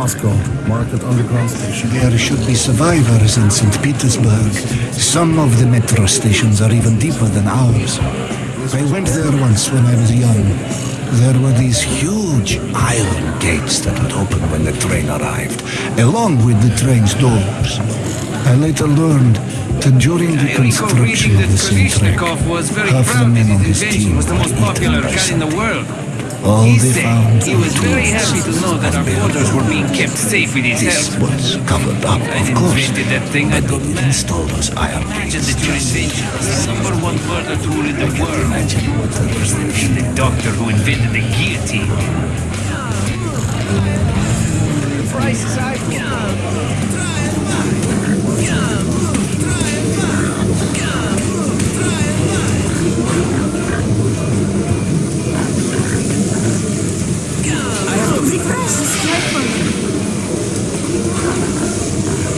It's Moscow. Market Underground Station. There should be survivors in St. Petersburg. Some of the metro stations are even deeper than ours. I went there once when I was young. There were these huge iron gates that would open when the train arrived, along with the train's doors. I later learned that during the I construction of that the same train, Kalashnikov was very half the proud men on his his team was the were most popular eaten by gun in the world. All He said he was very happy to know that our quarters were being kept safe with his This help. was covered up, I of course. invented that thing, I'd go But they mad. installed those iron Imagine gates. that your invention the number one murder tool in the world. Imagine what that was The doctor who invented the guillotine. Prices are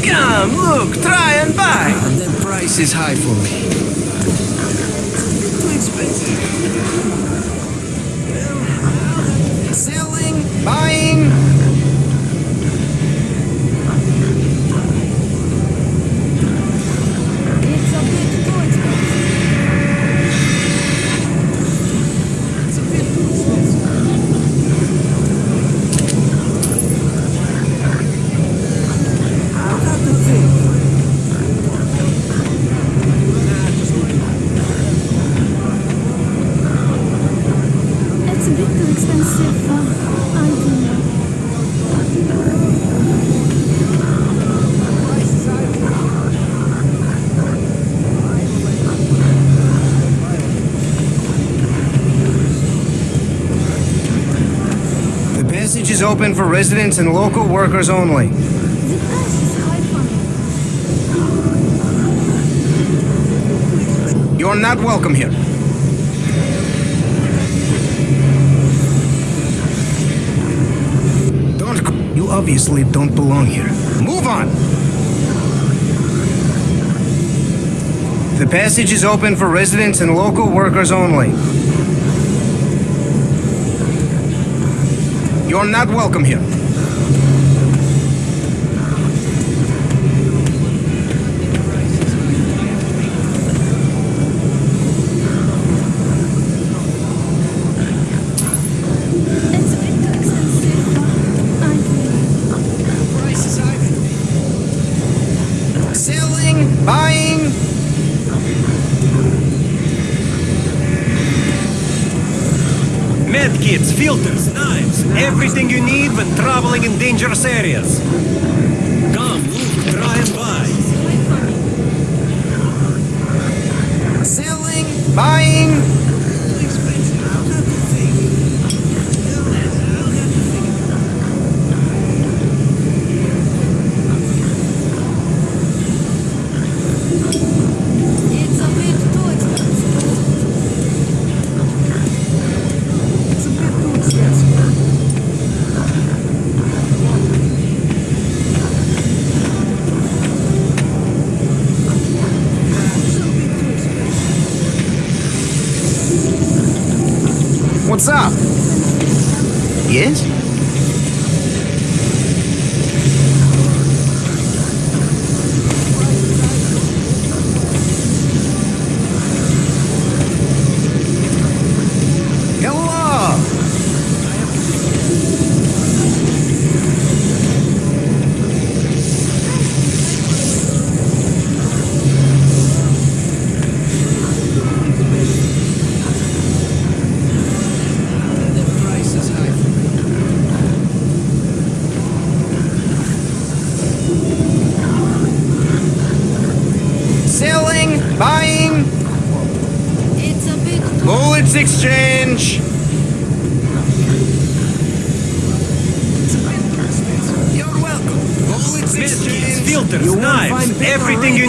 Come, look, try and buy. And The price is high for me. Too expensive. Selling, buying. It's a bit too expensive. It's a bit too expensive. Uh, I don't know. The passage is open for residents and local workers only. You're not welcome here. Don't. You obviously don't belong here. Move on! The passage is open for residents and local workers only. You're not welcome here. It's a bit too expensive. Uh, I don't know. Selling, buying. Medkits, filters, knives, everything you need when traveling in dangerous areas. Come, look, try and buy. Selling, buying.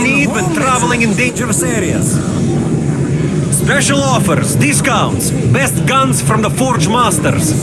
Need when traveling in dangerous areas. Special offers, discounts, best guns from the Forge Masters.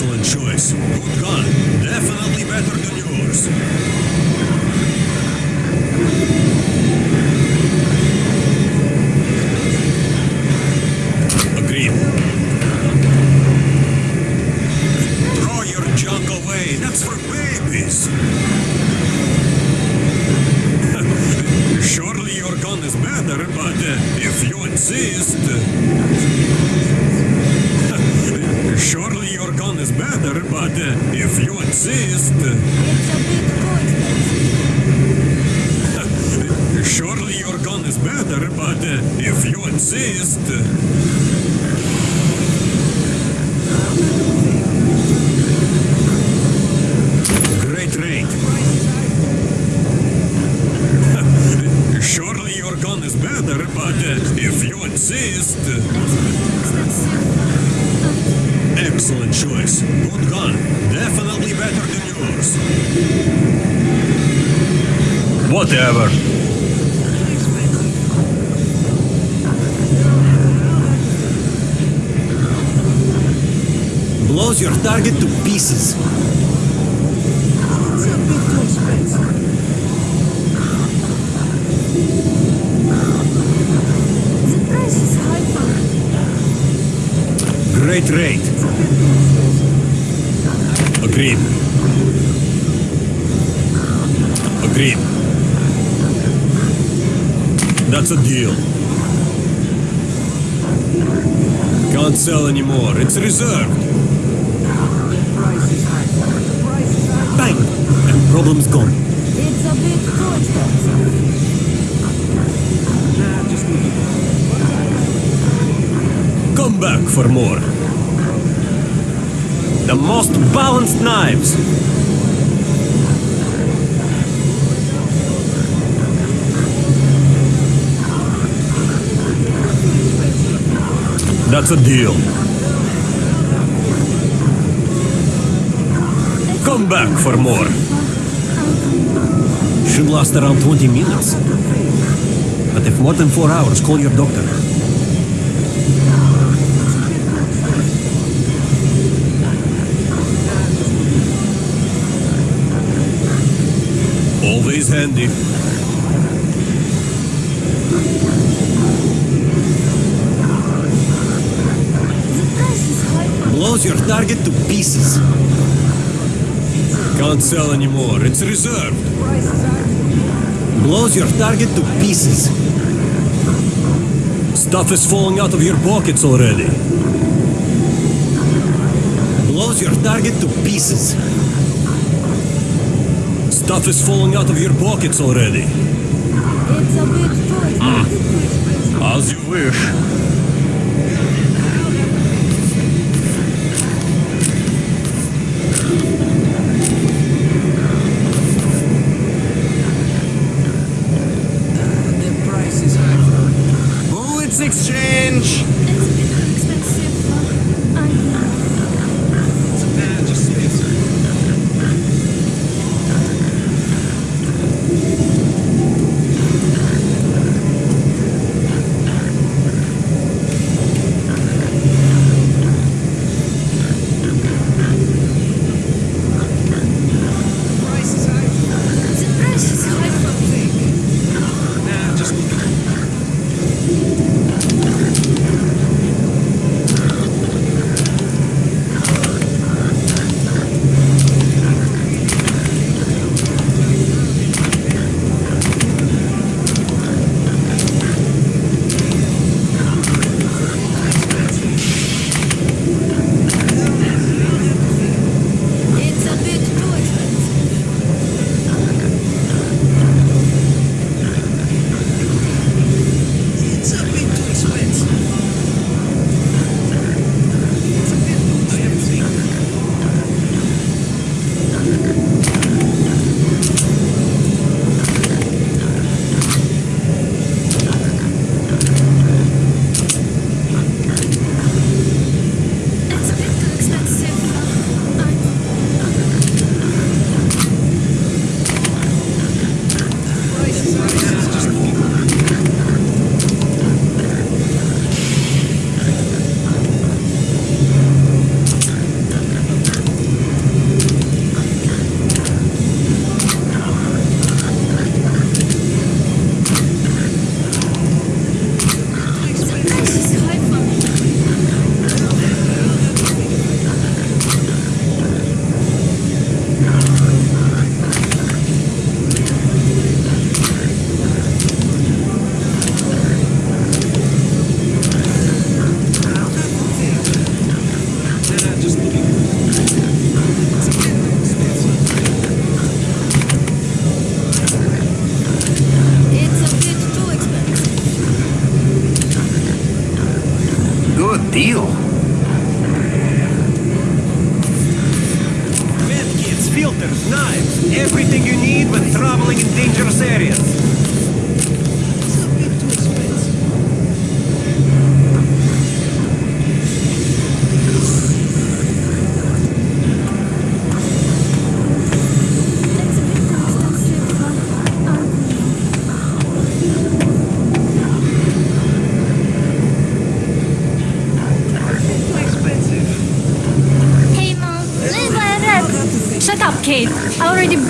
Excellent choice. Good gun. Definitely better than yours. Agreed. Throw your junk away. That's for babies. Surely your gun is better, but uh, if you insist. If you insist. It's a bit too. Surely your gun is better, but uh, if you insist. Whatever. Blows your target to pieces. Great rate. Agreed. Agreed. That's a deal. Can't sell anymore. It's reserved. Bang! And problem's gone. It's a bit too expensive. Come back for more. The most balanced knives. That's a deal. Come back for more. Should last around 20 minutes. But if more than four hours, call your doctor. Always handy. Blows your target to pieces. Can't sell anymore. It's reserved. Blows your target to pieces. Stuff is falling out of your pockets already. Blows your target to pieces. Stuff is falling out of your pockets already. It's a bit too expensive. As you wish.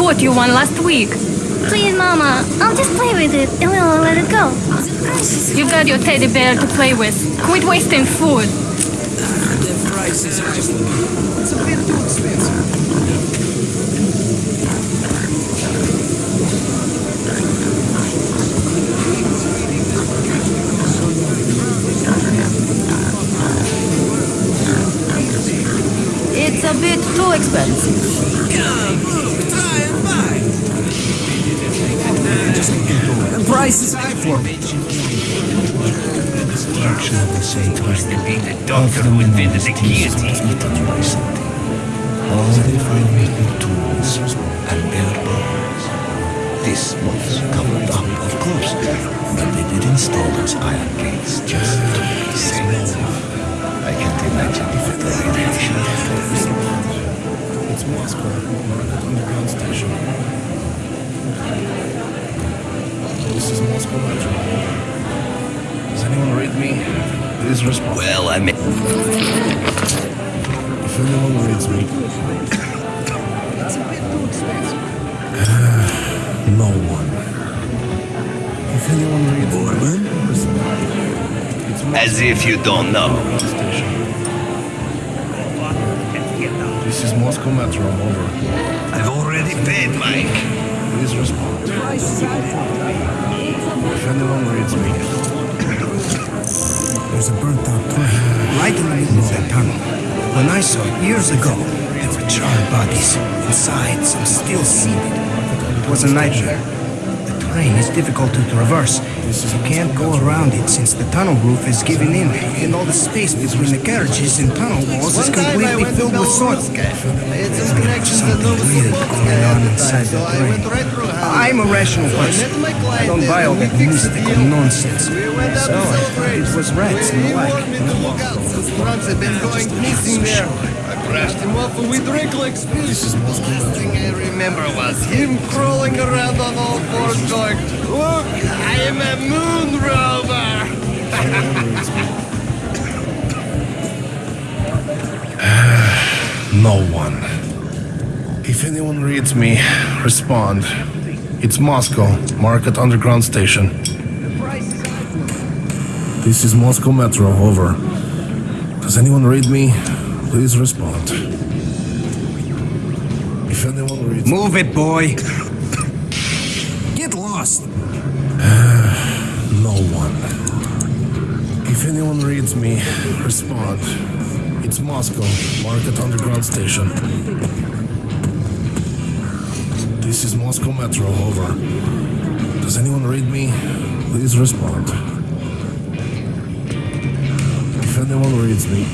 Bought you one last week. Please, mama, I'll just play with it and we'll let it go. You've got your teddy bear to play with. Quit wasting food. It's a bit too expensive. Price is high for me. Destruction of the sanctuary. Be the doctor who invented the guillotine. All they find were tools and bare bones. This was covered up, of course, but they did install those iron gates just to be safe. Please respond. Well, I mean, If anyone reads me. no one. If anyone reads. As if you don't know. This is Moscow Metro. I'm Over. I've already paid, Mike. Please respond. If anyone reads me. There's a burnt out train right in the middle of that tunnel. When I saw it years ago, there were charred bodies. Inside, some still seated. It was a nightmare. Train is difficult to traverse. You can't go around it since the tunnel roof is giving in, and all the space between the carriages and tunnel walls is completely filled with soil. There's something weird going on inside the train. I'm a rational person. I don't buy all that mystical nonsense. So it was rats and the like. Drugs have been going missing there. Brushed him off and we drank like is Moscow Last thing I remember was him crawling around on all fours going, Look, I am a moon rover! No one. If anyone reads me, respond. It's Moscow, Market Underground Station. This is Moscow Metro, over. Does anyone read me? Please respond. If anyone reads Move it, boy. Get lost! no one. If anyone reads me, respond. It's Moscow, Market Underground Station. This is Moscow Metro, over. Does anyone read me? Please respond. If anyone reads me,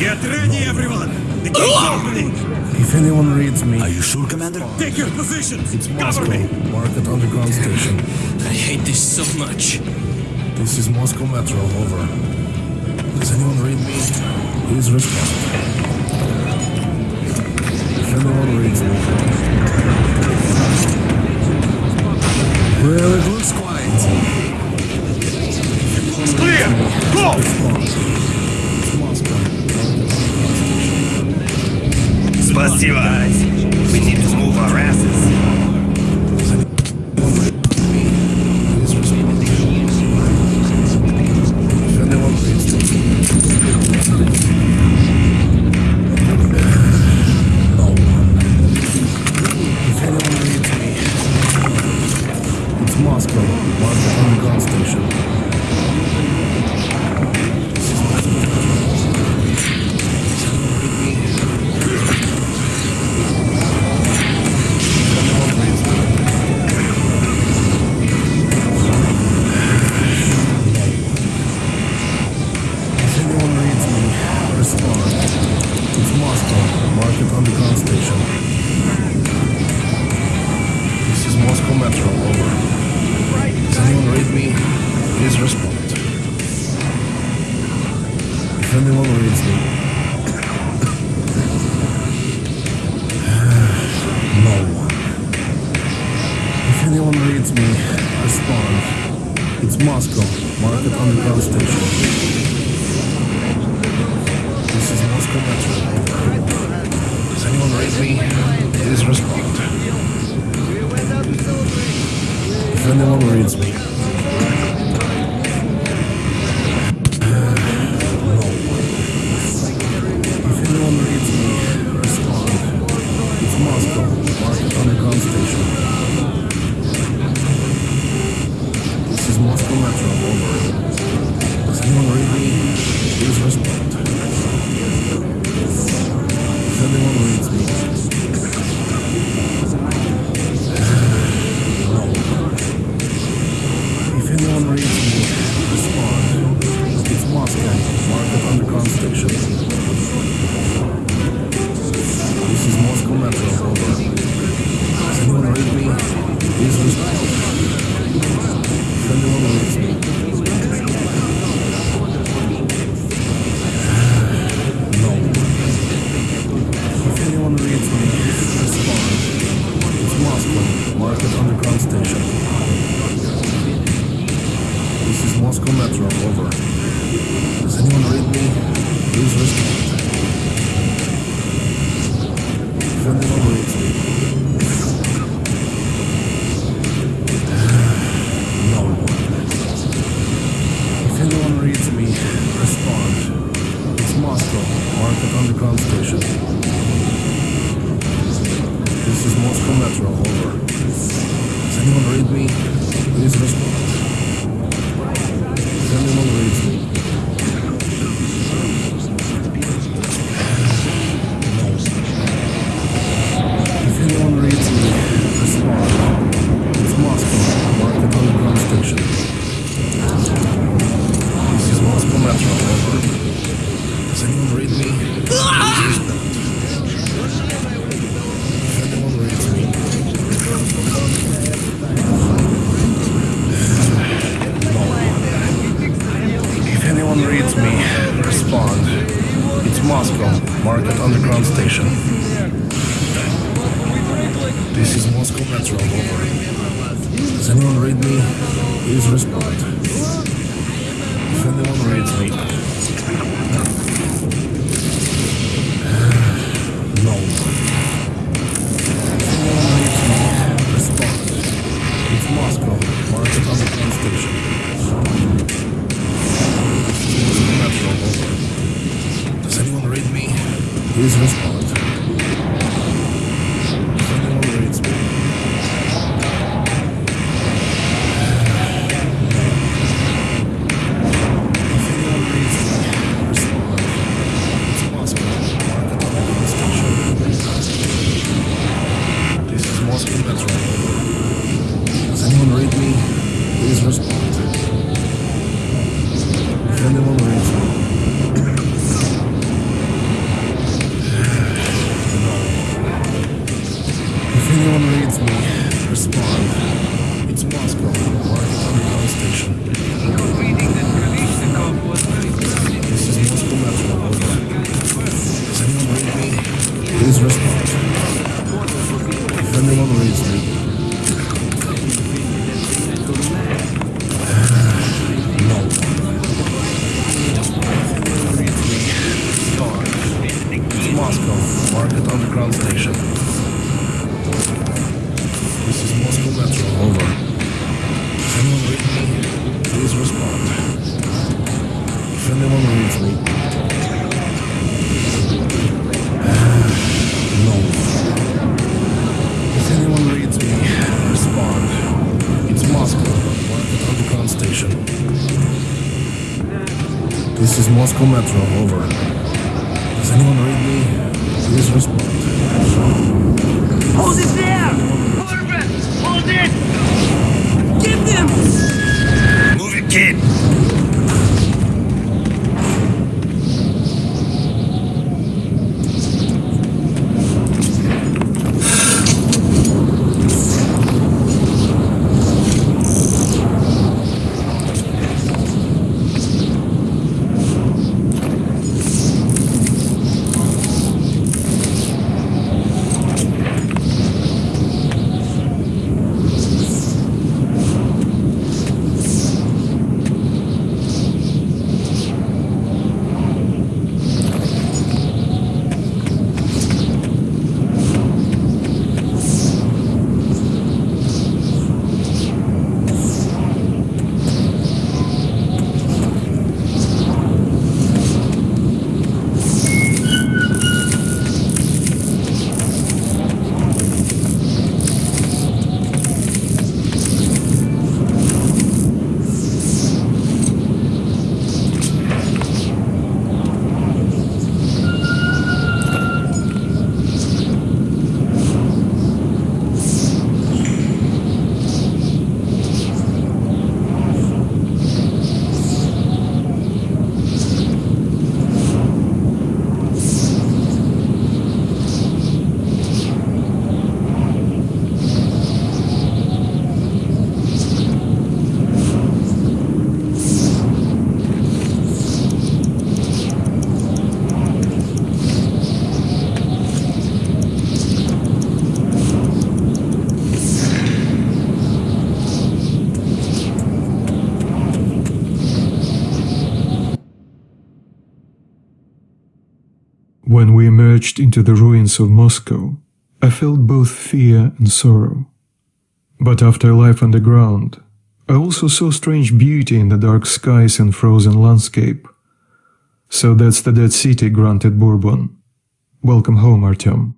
Get ready, everyone! The gate's opening! Ah! if anyone reads me, Are you sure, Commander? Take your positions! it's Cover Moscow, me! Market Underground Station. I hate this so much. This is Moscow Metro, over. Does anyone read me? Please respond. If anyone reads me. Well, it looks quiet. It's clear! Go! Spasiba. We need to move our asses. Please respond. If anyone This is Moscow Metro, over. Does anyone read me? Please respond. Anyone read me? Please respond. If anyone reads me. No. is Moscow Metro, over. Does anyone read me? Please respond. Hold it there! Hold! Hold it! Give them! Move it, kid! Emerged into the ruins of Moscow, I felt both fear and sorrow. But after a life underground, I also saw strange beauty in the dark skies and frozen landscape. So that's the dead city, granted Bourbon. Welcome home, Artyom.